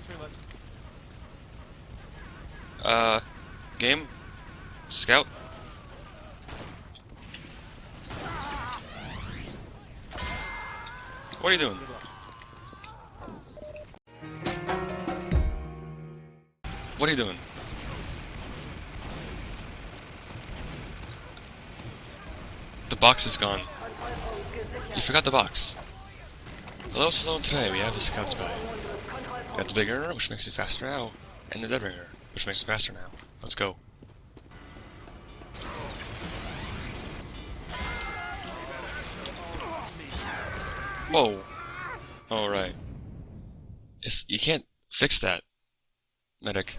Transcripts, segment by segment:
Thanks. Uh, game? Scout? What are you doing? What are you doing? The box is gone. You forgot the box. Hello, Salone. Today we have the Scout Spy. Got the bigger, which makes it faster now, and the Dead Ringer, which makes it faster now. Let's go. Whoa. Alright. It's, you can't fix that, medic.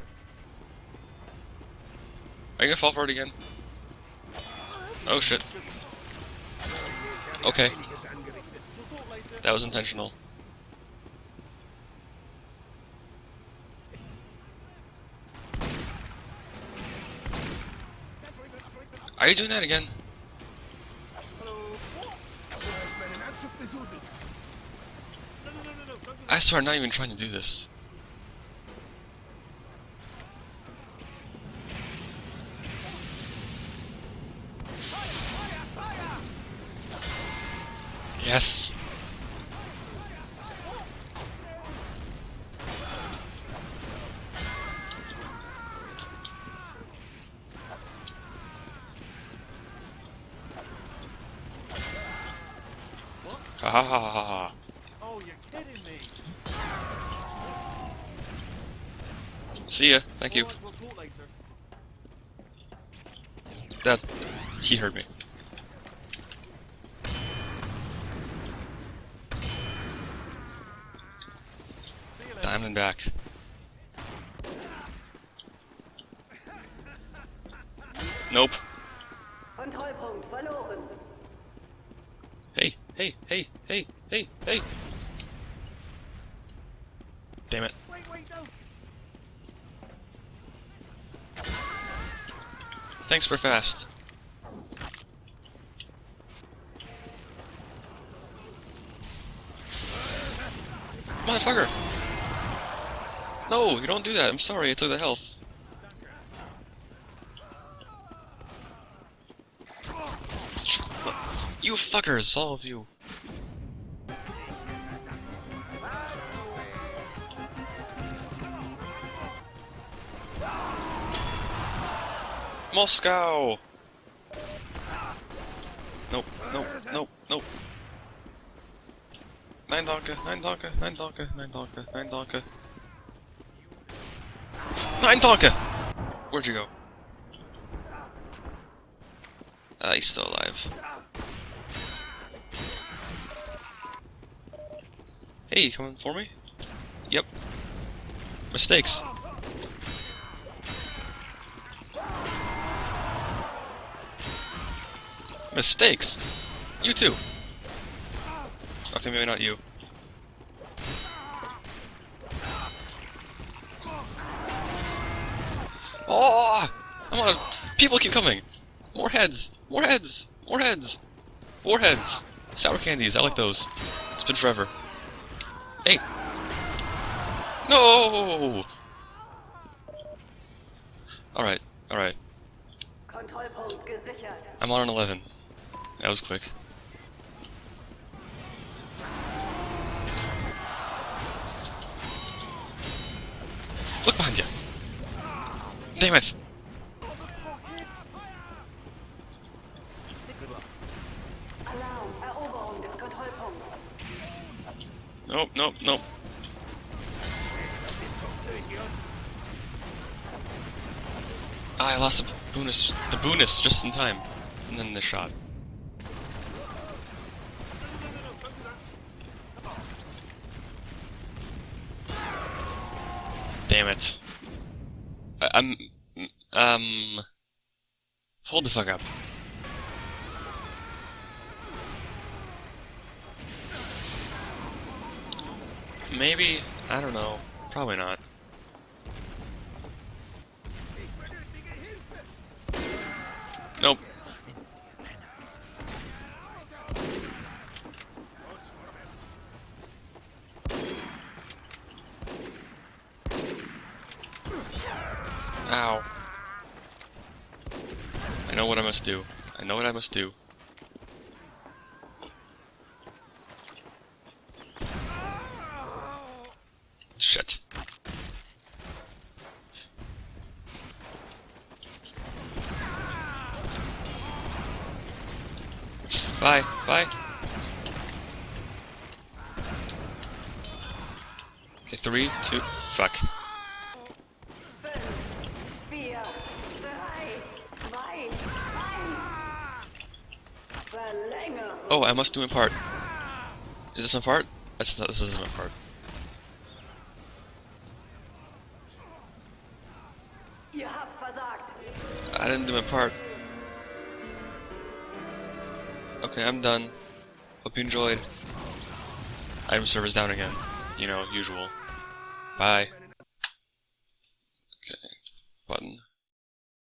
Are you gonna fall for it again? Oh shit. Okay. That was intentional. Are you doing that again? I swear I'm not even trying to do this. Yes! Ha ha ha ha ha. Oh, you're kidding me. See ya. Thank you. Alright, we'll talk later. That he heard me. See you later. Nope. Kontrollpunkt verloren. Hey, hey, hey, hey, hey. Damn it. Wait, wait, no. Thanks for fast. Motherfucker! No, you don't do that. I'm sorry, I took the health. You fuckers, all of you. Moscow! Nope, nope, nope, nope. Nine Donka, nine Donka, nine Donka, nine Donka, nine Donka. Nine Donka! Where'd you go? Ah, he's still alive. Hey, you coming for me? Yep. Mistakes. Mistakes? You too. Okay, maybe not you. Oh! I'm on. People keep coming. More heads. More heads. More heads. More heads. Sour candies. I like those. It's been forever. Hey. No. All right. All right. Kontrollpunkt gesichert. I'm on an 11. That was quick. Look behind you! Damn it! Nope, nope, nope. Ah, I lost the bonus, the bonus just in time. And then the shot. Damn it. I, I'm, um, hold the fuck up. Maybe? I don't know. Probably not. Nope. Ow. I know what I must do. I know what I must do. Shit. Bye, bye. Okay, three, two, fuck. Oh, I must do in part. Is this in part? That's not, this isn't in part. I didn't do my part. Okay, I'm done. Hope you enjoyed. Item server's down again. You know, usual. Bye.